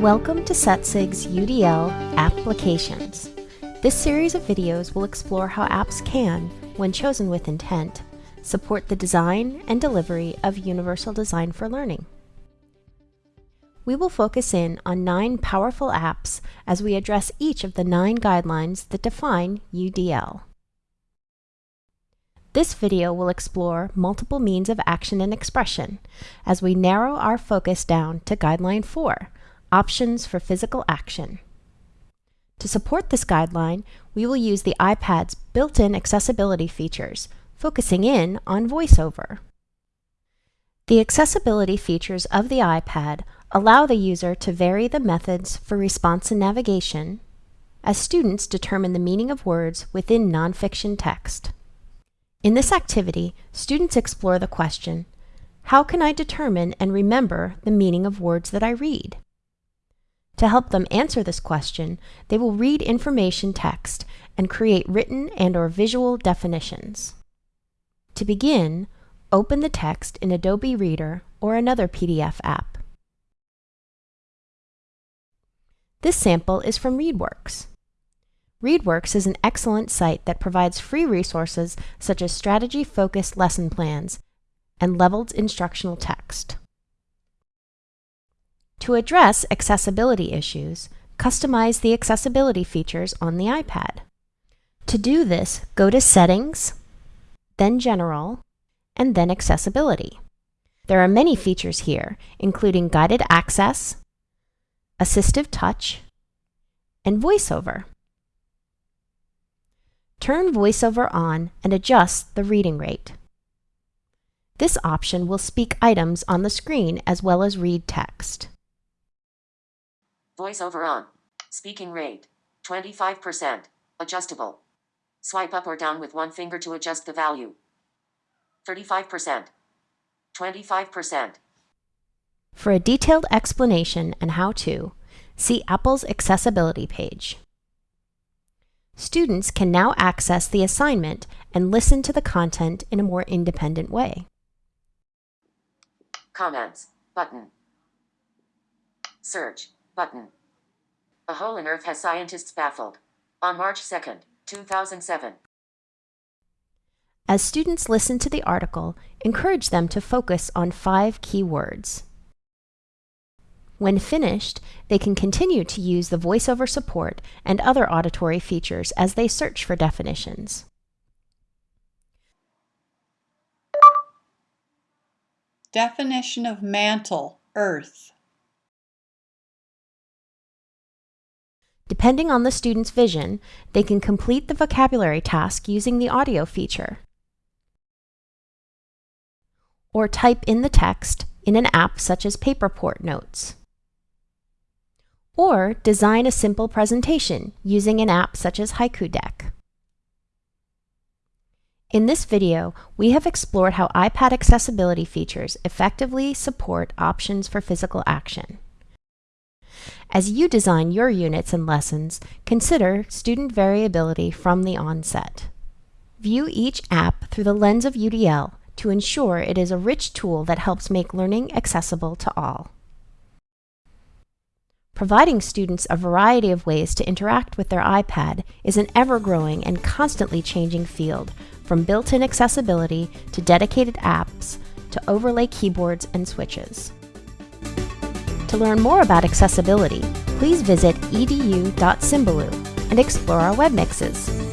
Welcome to SETSIG's UDL Applications. This series of videos will explore how apps can, when chosen with intent, support the design and delivery of universal design for learning. We will focus in on nine powerful apps as we address each of the nine guidelines that define UDL. This video will explore multiple means of action and expression as we narrow our focus down to Guideline 4, Options for Physical Action. To support this guideline, we will use the iPad's built-in accessibility features, focusing in on VoiceOver. The accessibility features of the iPad allow the user to vary the methods for response and navigation as students determine the meaning of words within nonfiction text. In this activity, students explore the question, how can I determine and remember the meaning of words that I read? To help them answer this question, they will read information text and create written and or visual definitions. To begin, open the text in Adobe Reader or another PDF app. This sample is from ReadWorks. ReadWorks is an excellent site that provides free resources such as strategy-focused lesson plans and leveled instructional text. To address accessibility issues, customize the accessibility features on the iPad. To do this, go to Settings, then General, and then Accessibility. There are many features here, including guided access, assistive touch, and voiceover. Turn VoiceOver on and adjust the reading rate. This option will speak items on the screen as well as read text. VoiceOver on. Speaking rate. 25%. Adjustable. Swipe up or down with one finger to adjust the value. 35%. 25%. For a detailed explanation and how-to, see Apple's accessibility page. Students can now access the assignment and listen to the content in a more independent way. Comments. Button. Search. Button. A hole in Earth has scientists baffled. On March 2nd, 2007. As students listen to the article, encourage them to focus on five key words. When finished, they can continue to use the voiceover support and other auditory features as they search for definitions. Definition of mantle, earth. Depending on the student's vision, they can complete the vocabulary task using the audio feature. Or type in the text in an app such as Paperport Notes. Or design a simple presentation using an app such as Haiku Deck. In this video, we have explored how iPad accessibility features effectively support options for physical action. As you design your units and lessons, consider student variability from the onset. View each app through the lens of UDL to ensure it is a rich tool that helps make learning accessible to all providing students a variety of ways to interact with their iPad is an ever-growing and constantly changing field, from built-in accessibility to dedicated apps to overlay keyboards and switches. To learn more about accessibility, please visit edu.symbaloo and explore our web mixes.